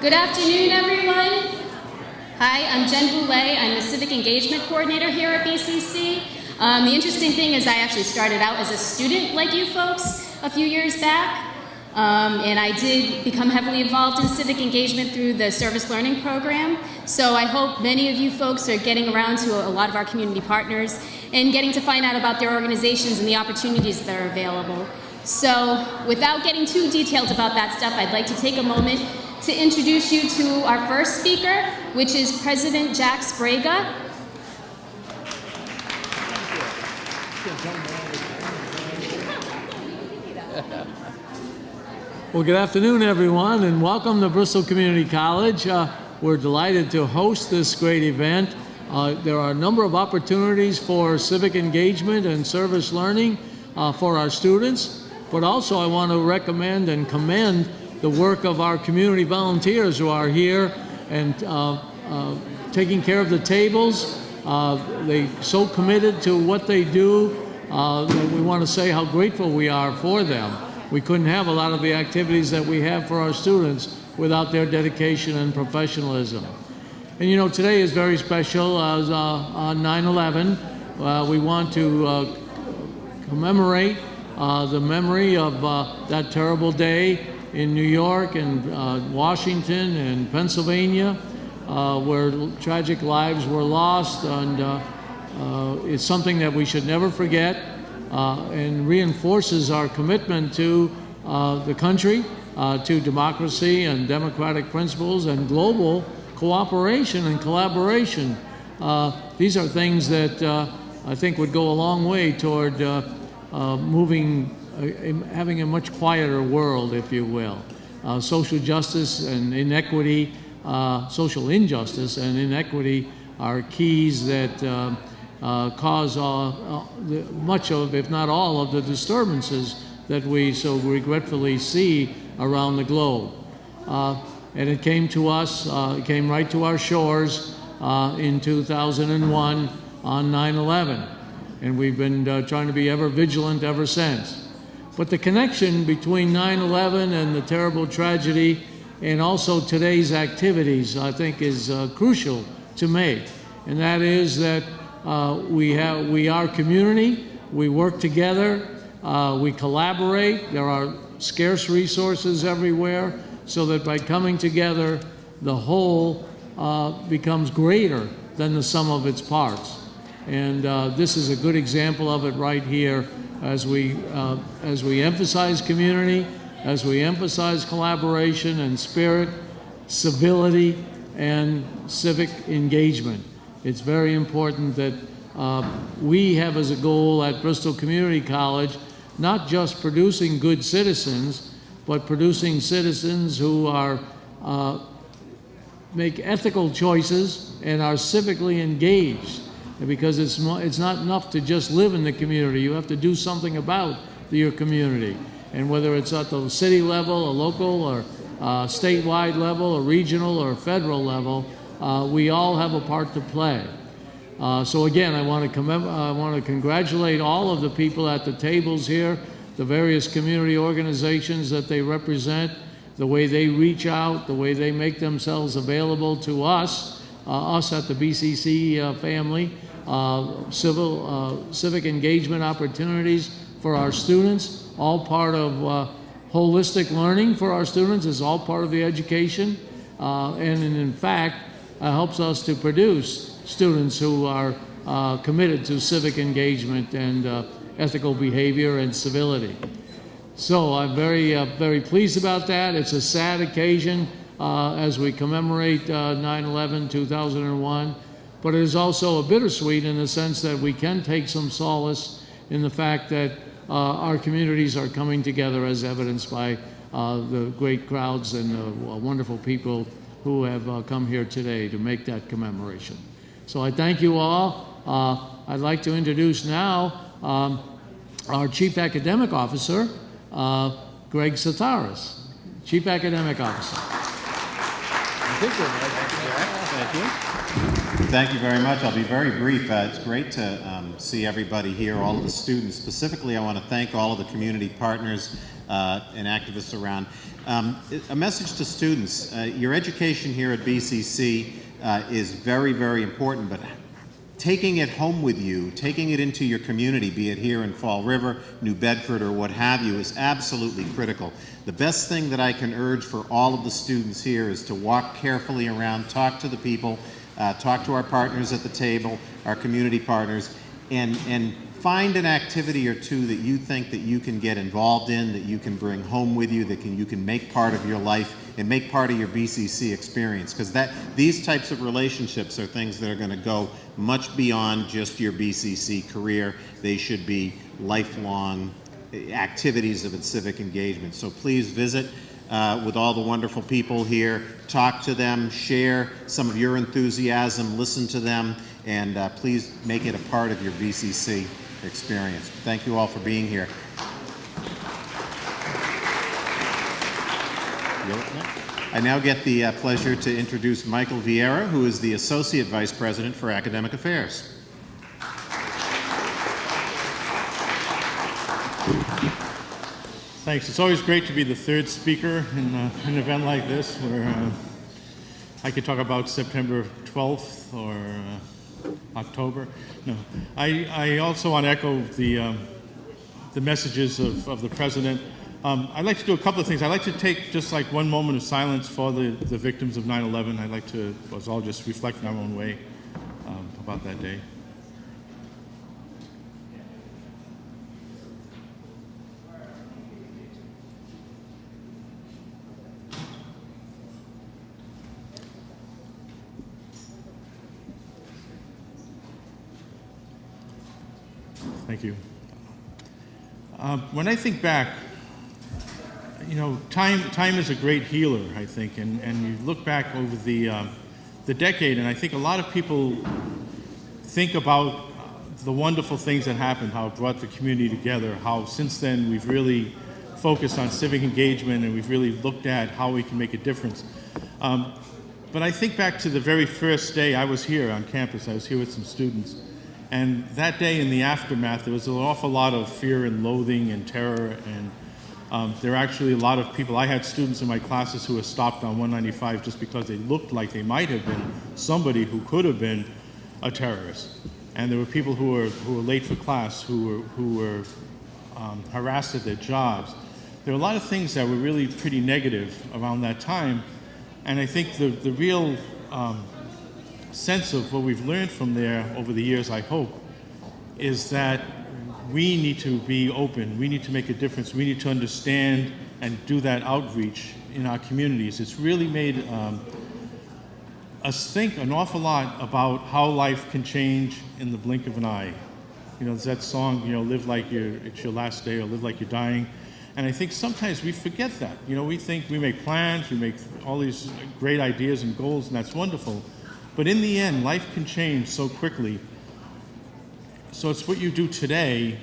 Good afternoon, everyone. Hi, I'm Jen Boulay. I'm the Civic Engagement Coordinator here at BCC. Um, the interesting thing is I actually started out as a student like you folks a few years back. Um, and I did become heavily involved in civic engagement through the service learning program. So I hope many of you folks are getting around to a lot of our community partners and getting to find out about their organizations and the opportunities that are available. So without getting too detailed about that stuff, I'd like to take a moment to introduce you to our first speaker, which is President Jack Sbrega. Well, good afternoon, everyone, and welcome to Bristol Community College. Uh, we're delighted to host this great event. Uh, there are a number of opportunities for civic engagement and service learning uh, for our students, but also I want to recommend and commend the work of our community volunteers who are here and uh, uh, taking care of the tables. Uh, they so committed to what they do that we want to say how grateful we are for them we couldn't have a lot of the activities that we have for our students without their dedication and professionalism. And you know, today is very special as uh, on 9-11. Uh, we want to uh, commemorate uh, the memory of uh, that terrible day in New York and uh, Washington and Pennsylvania, where tragic lives were lost. And it's something that we should never forget uh, and reinforces our commitment to uh, the country, uh, to democracy and democratic principles and global cooperation and collaboration. these are things that I think would go a long way toward moving, having a much quieter world, if you will. Uh, social justice and inequity, uh, social injustice and inequity are keys that uh, uh, cause uh, the, much of, if not all, of the disturbances that we so regretfully see around the globe. Uh, and it came to us, it came right to our shores in 2001 on 9-11. And we've been trying to be ever vigilant ever since. But the connection between 9-11 and the terrible tragedy and also today's activities, I think, is crucial to make. And that is that uh, we, have, we are community. We work together. Uh, we collaborate. There are scarce resources everywhere so that by coming together, the whole uh, becomes greater than the sum of its parts. And uh, this is a good example of it right here as we, uh, as we emphasize community, as we emphasize collaboration and spirit, civility, and civic engagement. It's very important that uh, we have as a goal at Bristol Community College not just producing good citizens, but producing citizens who are uh, make ethical choices and are civically engaged. Because it's, it's not enough to just live in the community. You have to do something about your community. And whether it's at the city level, a local, or uh, statewide level, a regional, or federal level, uh, we all have a part to play. Uh, so again, I want to I want to congratulate all of the people at the tables here, the various community organizations that they represent, the way they reach out, the way they make themselves available to us, uh, us at the BCC uh, family, uh, civil uh, civic engagement opportunities for our students, all part of holistic learning for our students is all part of the education, and in fact uh, helps us to produce students who are uh, committed to civic engagement and uh, ethical behavior and civility. So I'm very, uh, very pleased about that. It's a sad occasion uh, as we commemorate 9-11, uh, 2001, but it is also a bittersweet in the sense that we can take some solace in the fact that our communities are coming together as evidenced by the great crowds and the wonderful people who have uh, come here today to make that commemoration. So I thank you all. Uh, I'd like to introduce now um, our Chief Academic Officer, uh, Greg Sataris. Chief Academic Officer. Thank you. Thank you very much. I'll be very brief. Uh, it's great to um, see everybody here, all of the students. Specifically, I want to thank all of the community partners uh, and activists around. Um, a message to students. Uh, your education here at BCC uh, is very, very important, but taking it home with you, taking it into your community, be it here in Fall River, New Bedford, or what have you, is absolutely critical. The best thing that I can urge for all of the students here is to walk carefully around, talk to the people, uh, talk to our partners at the table, our community partners, and, and find an activity or two that you think that you can get involved in, that you can bring home with you, that can, you can make part of your life and make part of your BCC experience. Because that these types of relationships are things that are going to go much beyond just your BCC career. They should be lifelong activities of civic engagement. So please visit uh, with all the wonderful people here, talk to them, share some of your enthusiasm, listen to them, and uh, please make it a part of your BCC experience. Thank you all for being here. I now get the uh, pleasure to introduce Michael Vieira, who is the Associate Vice President for Academic Affairs. Thanks. It's always great to be the third speaker in uh, an event like this where uh, I could talk about September 12th or uh, October. No, I, I also want to echo the, um, the messages of, of the President. Um, I'd like to do a couple of things. I'd like to take just like one moment of silence for the, the victims of 9-11. I'd like to, us all just reflect in our own way um, about that day. Thank you. Uh, when I think back, you know, time, time is a great healer, I think, and, and you look back over the, um, the decade, and I think a lot of people think about the wonderful things that happened, how it brought the community together, how since then we've really focused on civic engagement and we've really looked at how we can make a difference. Um, but I think back to the very first day I was here on campus, I was here with some students, and that day in the aftermath, there was an awful lot of fear and loathing and terror. And um, there were actually a lot of people. I had students in my classes who were stopped on 195 just because they looked like they might have been somebody who could have been a terrorist. And there were people who were, who were late for class, who were, who were um, harassed at their jobs. There were a lot of things that were really pretty negative around that time. And I think the, the real um, sense of what we've learned from there over the years, I hope, is that we need to be open. We need to make a difference. We need to understand and do that outreach in our communities. It's really made um, us think an awful lot about how life can change in the blink of an eye. You know, that song, you know, live like you're, it's your last day or live like you're dying. And I think sometimes we forget that. You know, we think we make plans, we make all these great ideas and goals, and that's wonderful. But in the end, life can change so quickly. So it's what you do today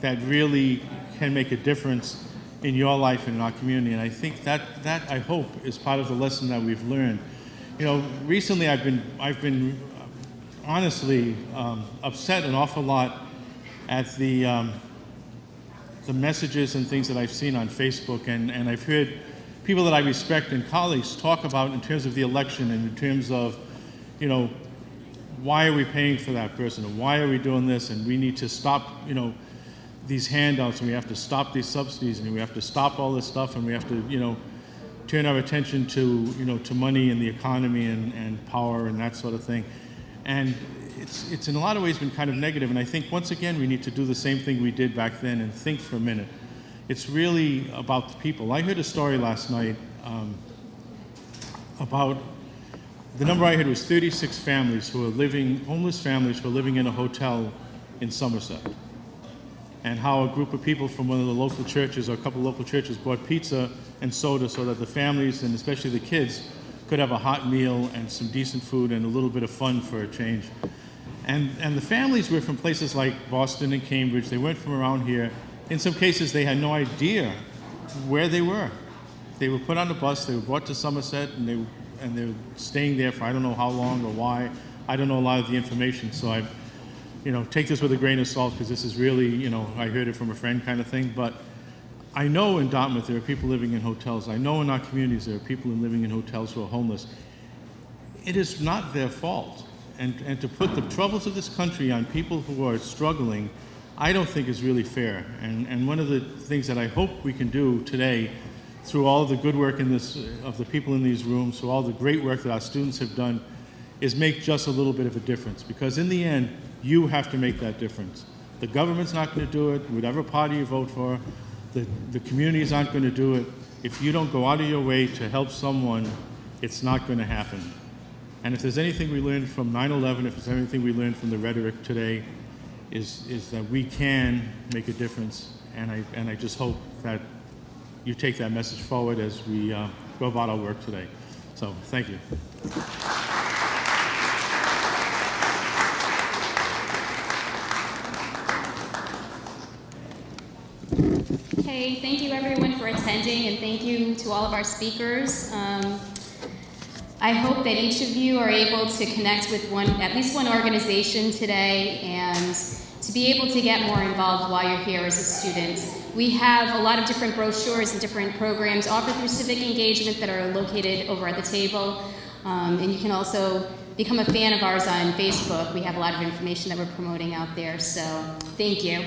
that really can make a difference in your life and in our community. And I think that, that I hope, is part of the lesson that we've learned. You know, recently I've been, I've been honestly um, upset an awful lot at the, um, the messages and things that I've seen on Facebook, and, and I've heard people that I respect and colleagues talk about in terms of the election and in terms of, you know, why are we paying for that person and why are we doing this and we need to stop, you know, these handouts and we have to stop these subsidies and we have to stop all this stuff and we have to, you know, turn our attention to, you know, to money and the economy and, and power and that sort of thing. And it's, it's in a lot of ways been kind of negative and I think once again we need to do the same thing we did back then and think for a minute. It's really about the people. I heard a story last night um, about the number I heard was 36 families who are living, homeless families who are living in a hotel in Somerset. And how a group of people from one of the local churches or a couple of local churches bought pizza and soda so that the families and especially the kids could have a hot meal and some decent food and a little bit of fun for a change. And, and the families were from places like Boston and Cambridge. They weren't from around here. In some cases, they had no idea where they were. They were put on the bus, they were brought to Somerset, and they, and they were staying there for I don't know how long or why. I don't know a lot of the information, so I, you know, take this with a grain of salt because this is really, you know, I heard it from a friend kind of thing. But I know in Dartmouth there are people living in hotels. I know in our communities there are people living in hotels who are homeless. It is not their fault. And, and to put the troubles of this country on people who are struggling, I don't think is really fair. And, and one of the things that I hope we can do today, through all the good work in this, of the people in these rooms, through all the great work that our students have done, is make just a little bit of a difference. Because in the end, you have to make that difference. The government's not going to do it, whatever party you vote for, the, the communities aren't going to do it. If you don't go out of your way to help someone, it's not going to happen. And if there's anything we learned from 9-11, if there's anything we learned from the rhetoric today, is, is that we can make a difference. And I, and I just hope that you take that message forward as we uh, go about our work today. So thank you. Okay, thank you everyone for attending and thank you to all of our speakers. Um, I hope that each of you are able to connect with one, at least one organization today and to be able to get more involved while you're here as a student. We have a lot of different brochures and different programs offered through Civic Engagement that are located over at the table. Um, and you can also become a fan of ours on Facebook. We have a lot of information that we're promoting out there, so thank you.